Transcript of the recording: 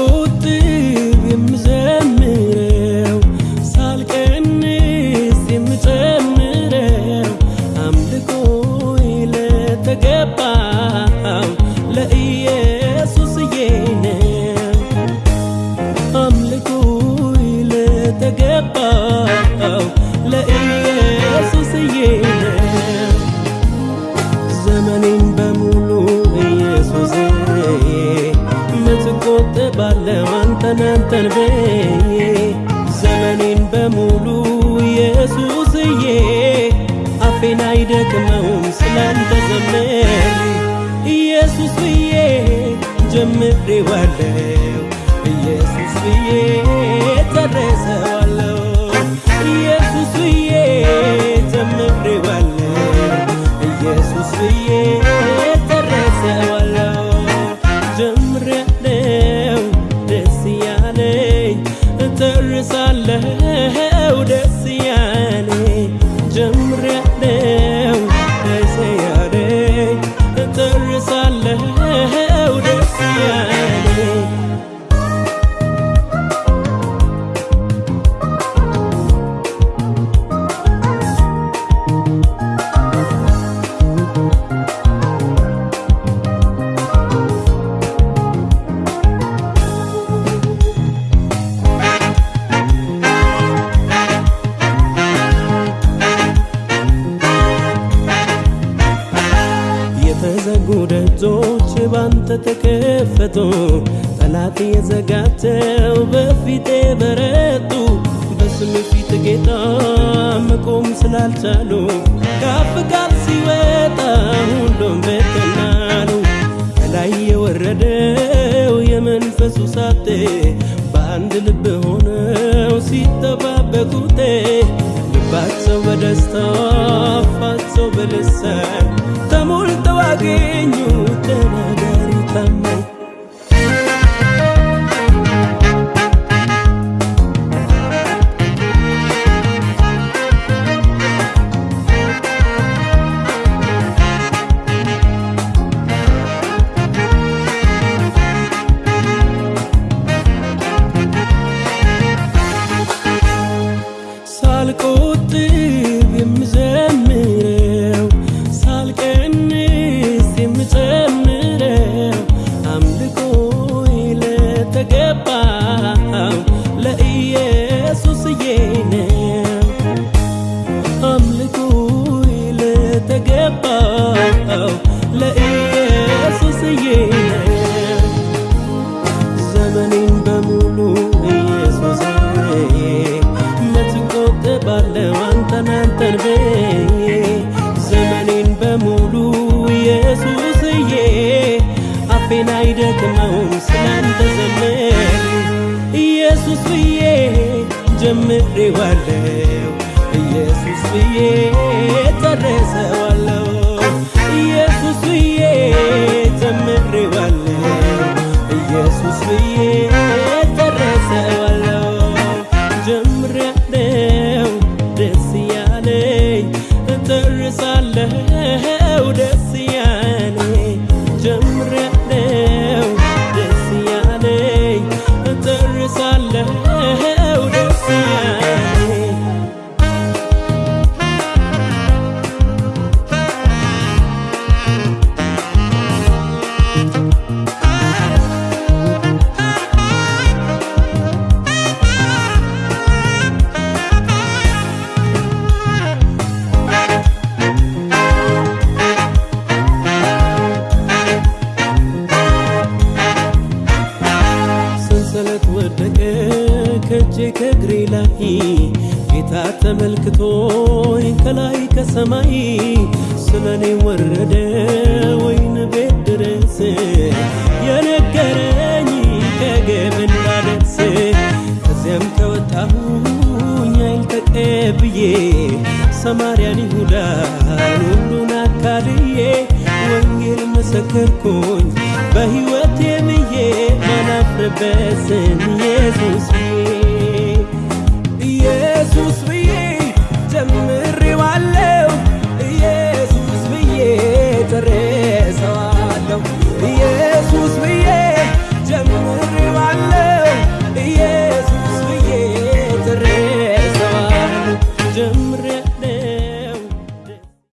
discutir. ምትቆጥባለው አንተን አንተን ብዬ ዘመኔን በሙሉ ኢየሱስዬ አፌን አይደክመውም ስላንተ ዘመን። ኢየሱስ ብዬ ጀምሬዋለው ኢየሱስ ብዬ ጨርሰዋለው ደጆች ባንተ ተከፈቱ፣ ጠላት የዘጋቸው በፊቴ በረቱ። በስም ፊት ጌታ መቆም ስላልቻሉ ከፍ ቃል ሲወጣ ሁሉም በተናሉ። ከላይ የወረደው የመንፈሱ ሳቴ በአንድ ልብ ሆነው ሲጠባበቁት ልባቸው በደስታ አፋቸው በልሳን ተሞልተው bagai nyutanaga ለተገባው ለኢየሱስዬ ዘመኔን በሙሉ ኢየሱስ ምትቆጥባለው አንተን አንተን ብዬ ዘመኔን በሙሉ ኢየሱስዬ አፌን አይደክመውም ስላንተ ዘመን ኢየሱስ ብዬ ጀምሬዋለው ኢየሱስ ብዬ ጨርሰዋለው ከእጄ ከእግሬ ላይ ጌታ ተመልክቶኝ ከላይ ከሰማይ ስለኔ ወረደ ወይን ቤት ድረስ የነገረኝ ከግብ እንዳደርስ ከዚያም ከወጣሁኝ አይል ተቀብዬ ሰማርያን ይሁዳን ሁሉን አካልዬ ወንጌል መሰከርኩኝ በሕይወቴ Prebezen Jezus